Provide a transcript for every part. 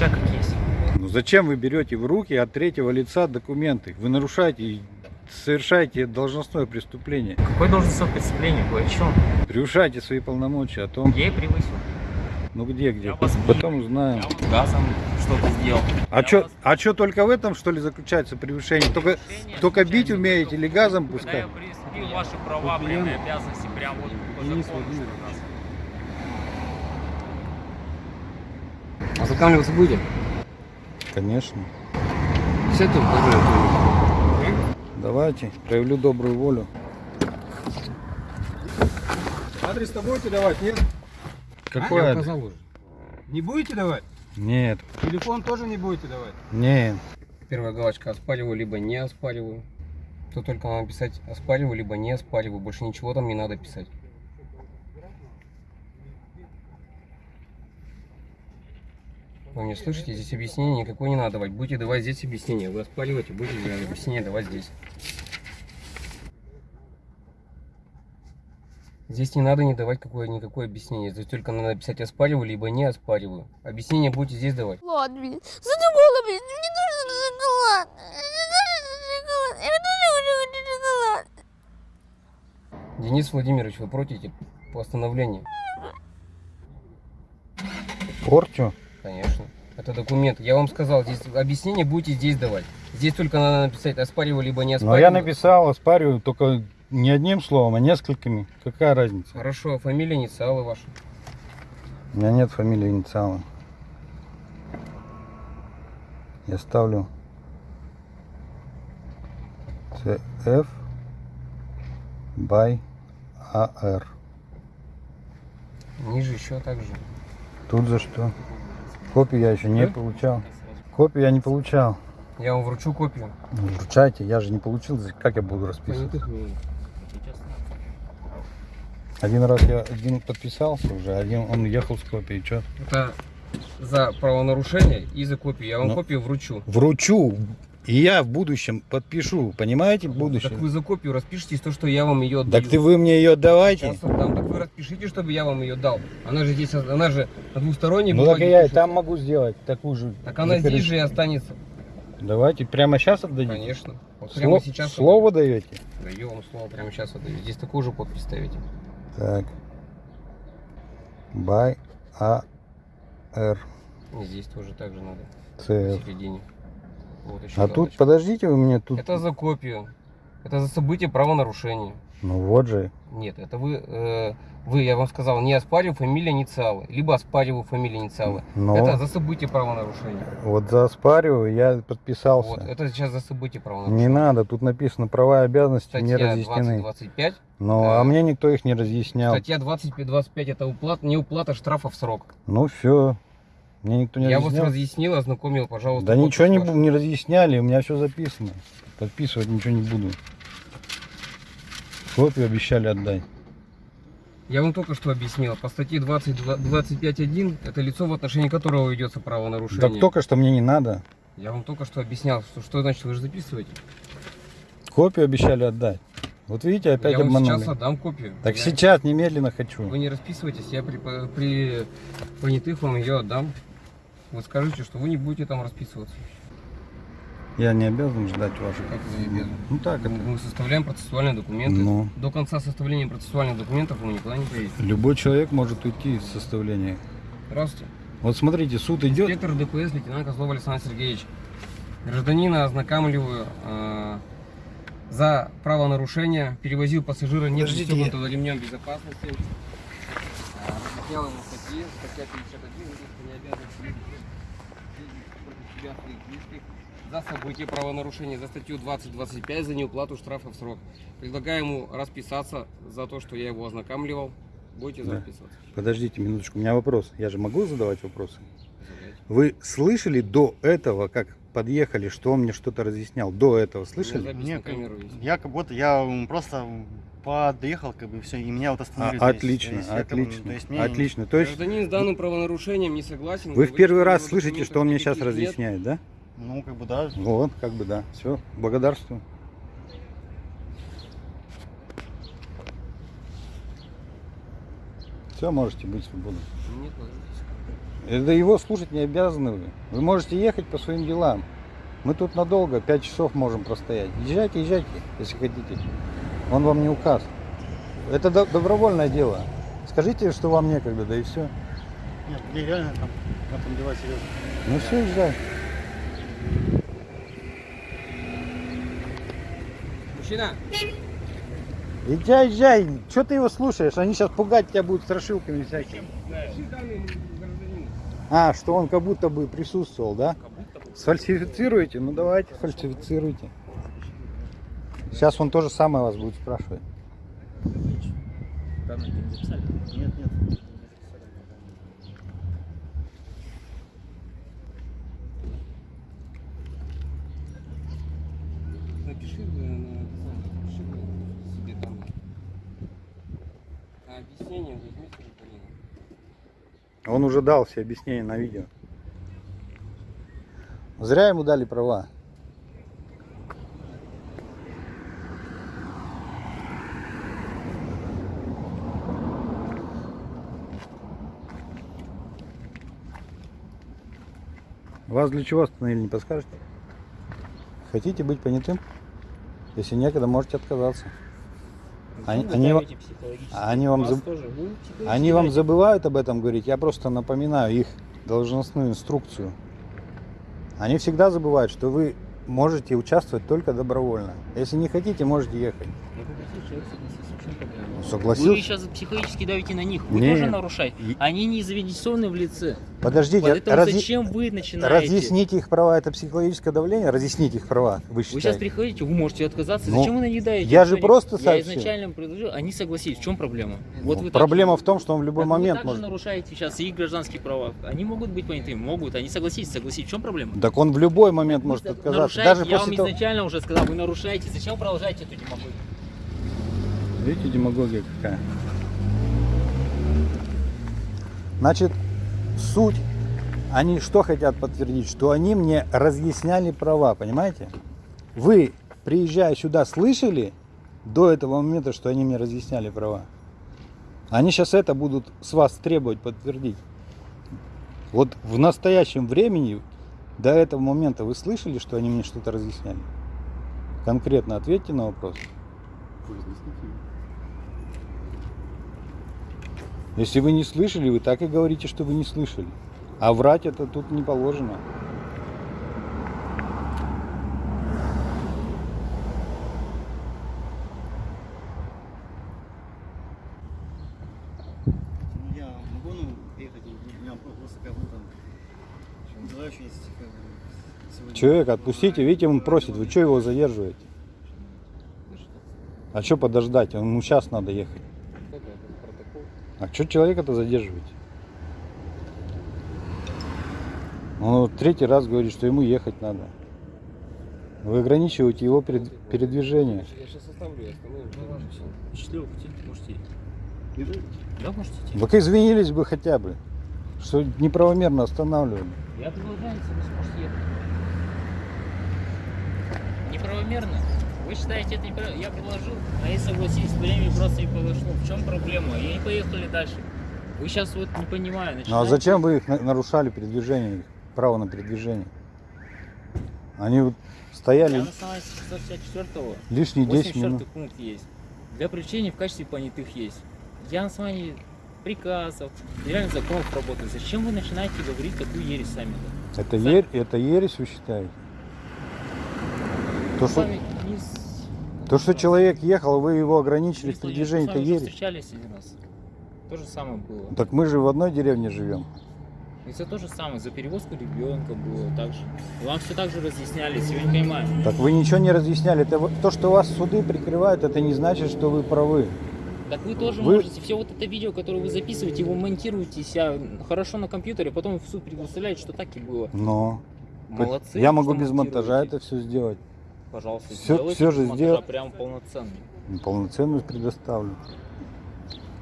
отвечаю как есть. Ну зачем вы берете в руки от третьего лица документы? Вы нарушаете совершаете должностное преступление. Какое должностное преступление? Вы о чем? Превышаете свои полномочия о том, Я и превысил. ну где, где. Я вас Потом Я узнаем. газом что-то сделал. А что, вас- а что только в этом, что ли, заключается превышение? Только, Превышение только бить умеете или газом Когда пускать? я приступил ваши права, прямые обязанности, прям вот по закону, что нас. Ознакомливаться будете? Конечно. Сядьте, пожалуйста. Давайте, проявлю добрую волю. Адрес-то будете давать, нет? Какой Я адрес? Не будете давать? Нет, Телефон тоже не будете давать? нет. Первая галочка оспариваю, либо не оспариваю. Тут только надо писать оспариваю, либо не оспариваю. Больше ничего там не надо писать. Вы меня слышите? Здесь объяснение никакое не надо давать. Будете давать здесь объяснение. Вы оспариваете, будете объяснение давать здесь. Здесь не надо не давать какое, никакое объяснение. Здесь только надо писать оспариваю, либо не оспариваю. Объяснение будете здесь давать. Шоколад, блин. Задумала, блин. Мне нужен шоколад. Мне нужен шоколад. Я тоже хочу шоколад. Денис Владимирович, вы против постановления? Порчу? Это документ. Я вам сказал, здесь объяснение будете здесь давать. Здесь только надо написать оспариваю, либо не Но оспариваю. я написал, оспариваю, только не одним словом, а несколькими. Какая разница? Хорошо, фамилия, инициалы ваши. У меня нет фамилии инициала. Я ставлю CF by AR. Ниже еще так же. Тут за что? Копию я еще не Да? получал. Копию я не получал. Я вам вручу копию. Ну, Вручайте, я же не получил. Как я буду расписывать? Один раз я один подписался уже, один он ехал с копией. Что? Это за правонарушение и за копию. Я вам Ну. копию вручу. Вручу. И я в будущем подпишу. Понимаете, в будущем? Так вы за копию распишитесь то, что я вам ее отдаю. Так ты вы мне ее отдавайте. Сейчас отдам. Так вы распишите, чтобы я вам ее дал. Она же здесь, она же на двусторонней Ну так я и пишется. там могу сделать такую же. Так она закорреч- здесь же и останется. Давайте прямо сейчас отдадите. Конечно. Вот прямо Сло- сейчас Слово даете? Даю вам слово прямо сейчас отдаю. Здесь такую же подпись ставите. Так. By AR И здесь тоже так же надо. CF. В середине. Вот еще А тут, галочка. подождите, вы мне тут... Это за копию. Это за событие правонарушения. Ну вот же. Нет, это вы, э, вы, я вам сказал, не оспариваю фамилия инициалы, либо оспариваю фамилия инициалы. Но Это за событие правонарушения. вот за оспариваю я подписался. Вот, это сейчас за событие правонарушения. Не надо, тут написано права и обязанности не Статья разъяснены. 2025. Но, Да. а мне никто их не разъяснял. Статья 25 это уплата, не уплата штрафа в срок. Ну все. Мне никто не Я вас разъяснял. разъяснил, ознакомил, пожалуйста. Да ничего не, не разъясняли, у меня все записано. Подписывать ничего не буду. Копию обещали отдать. Я вам только что объяснил. По статье 20, 25.1 это лицо, в отношении которого ведется правонарушение. Так только что мне не надо. Я вам только что объяснял, что, что значит вы же записываете. Копию обещали отдать. Вот видите, опять я обманули. сейчас отдам копию. Так Я- сейчас, немедленно хочу. Вы не расписывайтесь, я при, при понятых вам ее отдам. Вы скажите, что вы не будете там расписываться. Я не обязан ждать ваших. Как вы не обязаны? Ну так, это Мы составляем процессуальные документы. Ну. До конца составления процессуальных документов вы никуда не поедете. любой человек может уйти из составления. Здравствуйте. Вот смотрите, суд идет. Инспектор ДПС лейтенант Козлов Александр Сергеевич. Гражданина ознакомливаю э, за правонарушение. Перевозил пассажира не пристегнутого ремнем безопасности. Э, Статьи. Статья 51. Водитель не обязан следовать против себя своих близких за событие правонарушения, за статью 20.25 за неуплату штрафа в срок. Предлагаю ему расписаться за то, что я его ознакомливал. Будете Да. записываться? Подождите минуточку, у меня вопрос. Я же могу задавать вопросы? Вы слышали до этого, как подъехали, что он мне что-то разъяснял? До этого слышали? Нет, есть. Я как будто я просто подъехал, как бы все, и меня вот А, остановили. здесь. То отлично, есть это, м, отлично, то есть мне- отлично. То есть Гражданин с данным правонарушением не согласен. вы в первый раз слышите, что он мне сейчас нет. разъясняет, да? Ну, как бы да. Вот, как бы да. Все, благодарствую. Все, можете быть свободны. Нет, ложитесь. Это его слушать не обязаны вы. Вы можете ехать по своим делам. Мы тут надолго, 5 часов можем простоять. Езжайте, езжайте, если хотите. Он вам не указ. Это до- добровольное дело. Скажите, что вам некогда, да и все. Нет, мне реально там, на там дела серьезно. Ну все, езжай. Мужчина, Езжай, езжай. Что ты его слушаешь? Они сейчас пугать тебя будут страшилками всякими. А, что он как будто бы присутствовал, да? Сфальсифицируете? Ну давайте, фальсифицируйте. Сейчас он то же самое вас будет спрашивать. Нет, нет. Напиши э, на напиши э, себе там. А объяснение возьми с гражданина. Он уже дал все объяснения на видео. Зря ему дали права. Вас для чего остановили, не подскажете? Хотите быть понятым? Если некогда, можете отказаться. Они- они вам заб- Они вам забывают об этом говорить, я просто напоминаю их должностную инструкцию. Они всегда забывают, что вы можете участвовать только добровольно. Если не хотите, можете ехать. Я проблема? Вы Согласился? сейчас психологически давите на них. Вы Не. тоже нарушаете. Они не заинтересованы в лице. Подождите, Поэтому разъя- зачем вы начинаете? разъясните их права, это психологическое давление? Разъясните их права, вы Вы сейчас считаете? приходите, вы можете отказаться. Ну, Зачем вы на них давите? я же не- просто Я сообщил. изначально им предложил, они согласились. В чем проблема? Ну, вы так Проблема же- в том, что он в любой Так момент вы также может... нарушаете сейчас их гражданские права. Они могут быть понятыми? Могут. Они согласились, согласись. В чем проблема? Так он в любой момент Вы может за- отказаться. Даже я после вам того... изначально уже сказал, вы нарушаете. Зачем продолжаете эту демагогию? Видите, демагогия какая? Значит, суть, они что хотят подтвердить? Что они мне разъясняли права, понимаете? Вы, приезжая сюда, слышали до этого момента, что они мне разъясняли права? Они сейчас это будут с вас требовать подтвердить. Вот в настоящем времени, до этого момента, вы слышали, что они мне что-то разъясняли? Конкретно ответьте на вопрос. Если вы не слышали, вы так и говорите, что вы не слышали. А врать это тут не положено. Человека отпустите, видите, он просит, вы что его задерживаете? А что подождать? Ему сейчас надо ехать. А что человека-то задерживаете? Он вот третий раз говорит, что ему ехать надо. Вы ограничиваете его перед- передвижение. Я сейчас оставлю, я остановлю. Счастливого пути. Можете идти. Да, можете идти. Так извинились бы хотя бы, что неправомерно останавливали. Я если вы сможете ехать. Неправомерно? Вы считаете это неправильно? Я предложил, а я согласились, время просто не подошло. В чем проблема? И они поехали дальше. Вы сейчас вот не понимаю. Ну а начинаете- зачем вы их на- нарушали передвижение, право на передвижение? Они вот Я стояли на основании 664 лишние 10 84 минут. пункт есть. Для привлечения в качестве понятых есть. Я на основании приказов, федеральных законов работаю. Зачем вы начинаете говорить такую ересь сами? Это, ер- это ересь вы считаете? То что, Сами не то, что человек ехал, вы его ограничили в передвижении, уже ересь. встречались один раз. То же самое было. Так мы же в одной деревне живем. И все то же самое. За перевозку ребенка было так же. Вам все так же разъясняли, я не понимаю. Так вы ничего не разъясняли. Это то, что вас суды прикрывают, это не значит, что вы правы. Так вы тоже Вы- можете все вот это видео, которое вы записываете, его монтируете себя хорошо на компьютере, потом в суд предоставляете, что так и было. Но Молодцы. я могу без монтажа это все сделать. Пожалуйста, всё- сделайте всё же сделал. Прям полноценный. Полноценность предоставлю.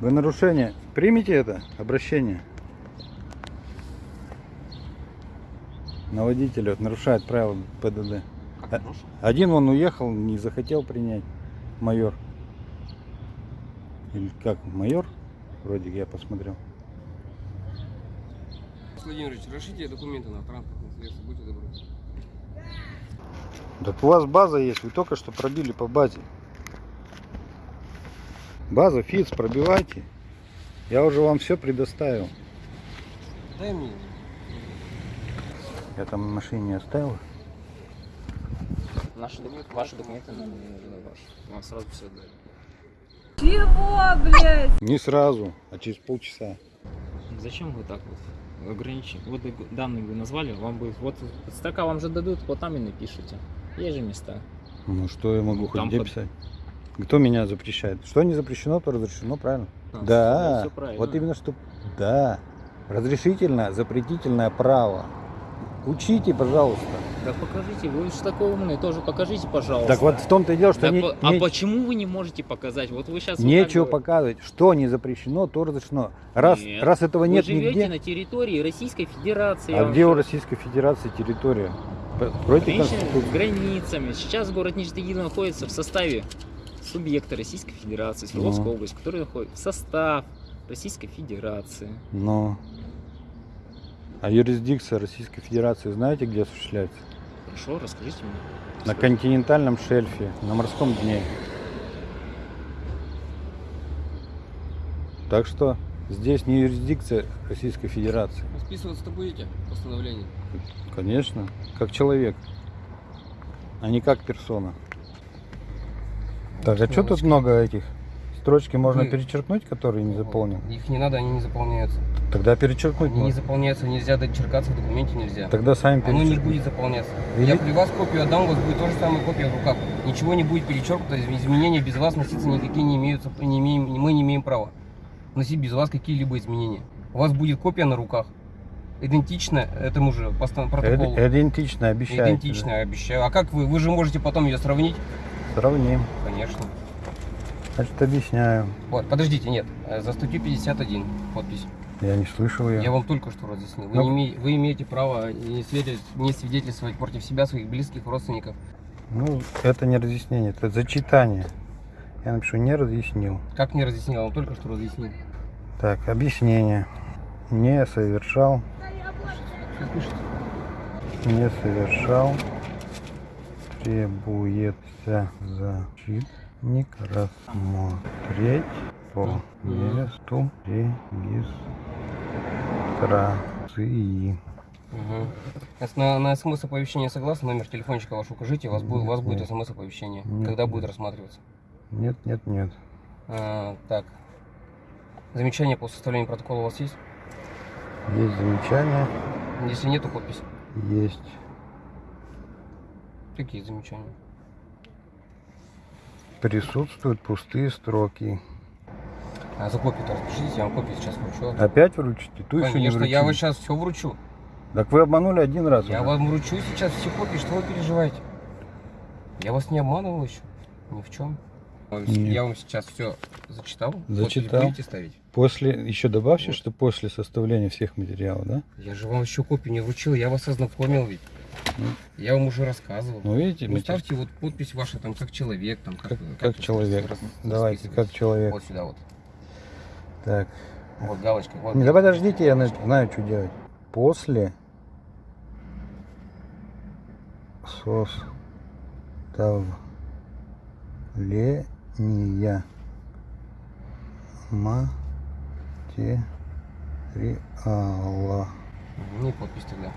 Вы нарушение. Примите это обращение. На водителя нарушает правила ПДД. Как А-? Один он уехал, не захотел принять. Майор. Или как? Майор? вроде я посмотрел. Владимирович, разрешите документы на транспортное средство, будьте добры. Так у вас база есть, вы только что пробили по базе. База, ФИЦ, пробивайте. Я уже вам все предоставил. Дай мне. Я там в машине оставил. Наши документы, ваши документы, ваши. Вам сразу все отдали. Чего, блядь? Не сразу, а через полчаса. Зачем вы так вот ограничены? Вот данные вы назвали, вам будет, вот строка вам же дадут, вот там и напишите. Есть же места. Ну что я могу Ну, хоть там где под- писать? Кто меня запрещает? Что не запрещено, то разрешено, правильно? А, Да, всё правильно. вот именно что. Да, разрешительное, запретительное право. Учите, пожалуйста. Да покажите, вы же такой умный, тоже покажите, пожалуйста. Так вот в том-то и дело, что Так не- по- а не- почему вы не можете показать? Вот вы сейчас нечего показывать. Что не запрещено, то разрешено. Раз, Нет. раз этого Вы нет живете нигде. на территории Российской Федерации. А вам где у Российской Федерации территория? Против Конституции. границами. Сейчас город Нижний Тагил находится в составе субъекта Российской Федерации, Ну. область, который находится в состав Российской Федерации. Но. А юрисдикция Российской Федерации знаете, где осуществляется? Хорошо, расскажите мне. На континентальном шельфе, на морском дне. Так что здесь не юрисдикция Российской Федерации. Расписываться-то будете? Постановление. Конечно, как человек, а не как персона. Так, а что тут много этих? Строчки можно Вы- перечеркнуть, которые не заполнены? Их не надо, они не заполняются. Тогда перечеркнуть Они не можно. заполняются, нельзя дочеркаться в документе нельзя. Тогда сами Оно не перечеркнуть. будет заполняться. Или- Я при вас копию отдам, у вас будет то же самое копия в руках. Ничего не будет перечеркнуто, из- изменения без вас носиться никакие не имеются, не имеем, мы не имеем права носить без вас какие-либо изменения. У вас будет копия на руках, идентичная этому же постан- протоколу. Идентично, обещаю. Идентичная, обещаю. А как вы? Вы же можете потом ее сравнить? Сравним. Конечно. Значит, объясняю. Вот, подождите, нет. э, За статью 51 подпись. Я не слышал ее. Я вам только что разъяснил. Вы, Ну. не име- вы имеете право не, свидетель- не свидетельствовать против себя, своих близких, родственников. Ну, это не разъяснение, это зачитание. Я напишу, не разъяснил. Как мне разъяснил? Я вам только что разъяснил. Так, объяснение. Не совершал, не совершал, требуется защитник рассмотреть по месту регистрации. Угу. На, на смс-оповещение согласны? Номер телефончика ваш укажите, у вас, будет, у вас будет Нет. смс-оповещение. Нет, Когда нет. будет рассматриваться? Нет, нет, нет. А, так. Замечания по составлению протокола у вас есть? Есть замечания, Если нету подпись. есть. Какие замечания? Присутствуют пустые строки. А за копию-то распишитесь, я вам копию сейчас вручу. Опять вручите? Ту еще не Конечно, я вручили. вам сейчас все вручу. Так вы обманули один раз. Я уже. вам вручу сейчас все копии, что вы переживаете? Я вас не обманывал еще. Ни в чем. Нет. Я вам сейчас все зачитал. Зачитал. Будете ставить? После, еще добавьте, Вот. что после составления всех материалов, да? Я же вам еще копию не вручил, я вас ознакомил ведь. Ну. Я вам уже рассказывал. Ну, видите, Ну, ставьте вот подпись ваша там как человек, там как, как, как вы человек. рас- Давайте, как человек. Вот сюда вот. Так. Вот галочка. Вот. Не, да подождите, я на- знаю, что делать. После составления материала Мгм, Не подпись тогда.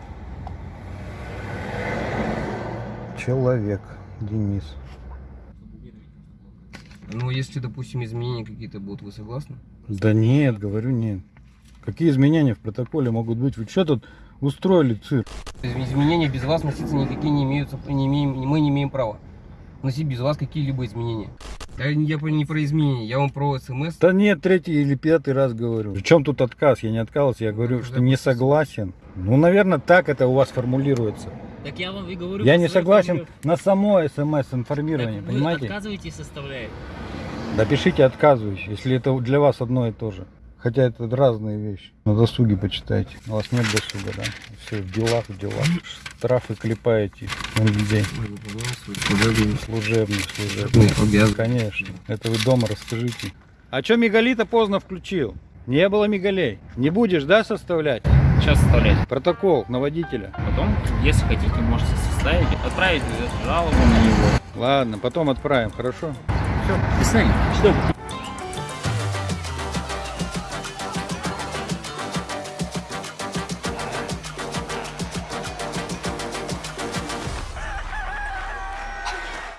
человек Денис. Ну, если, допустим, изменения какие-то будут, вы согласны? Да нет, говорю нет. Какие изменения в протоколе могут быть? Вы что тут устроили цирк? Из- Изменения без вас носиться никакие не имеются, не имеем, мы не имеем права носить без вас какие-либо изменения. Я, не- я не про изменения, я вам про смс. Да нет, третий или пятый раз говорю. Причем тут отказ? Я не отказывался, я говорю, Ну, что не согласен. Ну, наверное, так это у вас формулируется. Так я вам и говорю. Я не согласен на само смс-информирование, вы понимаете? отказываетесь составлять. Да пишите отказываюсь, если это для вас одно и то же. Хотя это разные вещи. На досуге почитайте. У вас нет досуга, да? Все в делах, в делах. Штрафы клепаете на людей. Служебных, служебных. обязан. Конечно. Это вы дома расскажите. А что Мегалита поздно включил? Не было мигалей. Не будешь, да, составлять Сейчас составлять. протокол на водителя? Потом, если хотите, можете составить, отправить жалобу на него. Ладно, потом отправим, хорошо? Все, свидания. Что?